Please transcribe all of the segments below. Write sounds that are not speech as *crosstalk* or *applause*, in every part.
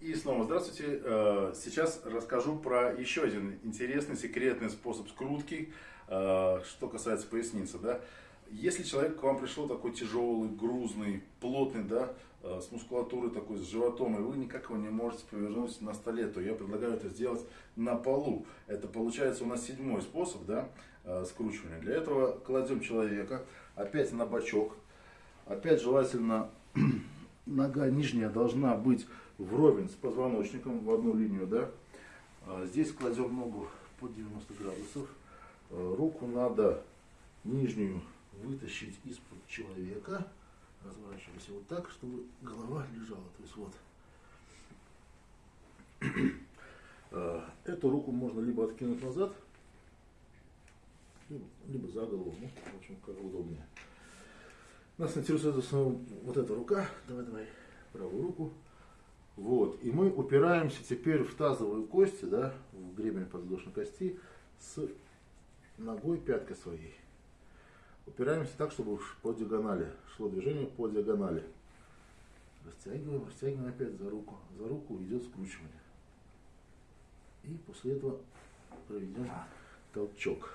И снова здравствуйте. Э, сейчас расскажу про еще один интересный, секретный способ скрутки, э, что касается поясницы. Да? Если человек к вам пришел такой тяжелый, грузный, плотный, да, э, с мускулатурой такой, с животом, и вы никак его не можете повернуть на столе, то я предлагаю это сделать на полу. Это получается у нас седьмой способ да, скручивания. Для этого кладем человека опять на бочок. Опять желательно *clears throat* нога нижняя должна быть вровень с позвоночником в одну линию, да. А здесь кладем ногу под 90 градусов. А, руку надо нижнюю вытащить из-под человека. Разворачиваемся вот так, чтобы голова лежала. То есть вот. А, эту руку можно либо откинуть назад, либо за голову. Ну, в общем, как удобнее. Нас интересует в основном вот эта рука. Давай, давай, правую руку. Вот. И мы упираемся теперь в тазовые кости, да, в гребень подвздошной кости с ногой пяткой своей. Упираемся так, чтобы по диагонали шло движение по диагонали. Растягиваем, растягиваем опять за руку. За руку идет скручивание. И после этого проведем толчок.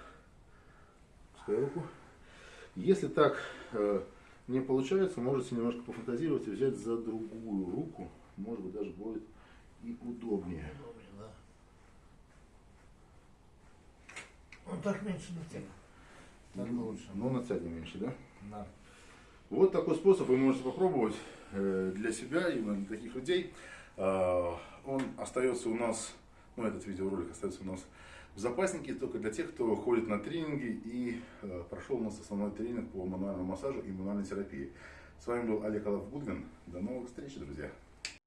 Пускай руку. Если так э, не получается, можете немножко пофантазировать и взять за другую руку может быть даже будет и удобнее. Удобнее, да. Он так меньше натянет. Так ну, лучше. Но натянет меньше, да? Да. Вот такой способ вы можете попробовать э, для себя, именно для таких людей. А, он остается у нас, ну этот видеоролик остается у нас в запаснике только для тех, кто ходит на тренинги и э, прошел у нас основной тренинг по мануальному массажу и мануальной терапии. С вами был Олег Гудвин. До новых встреч, друзья!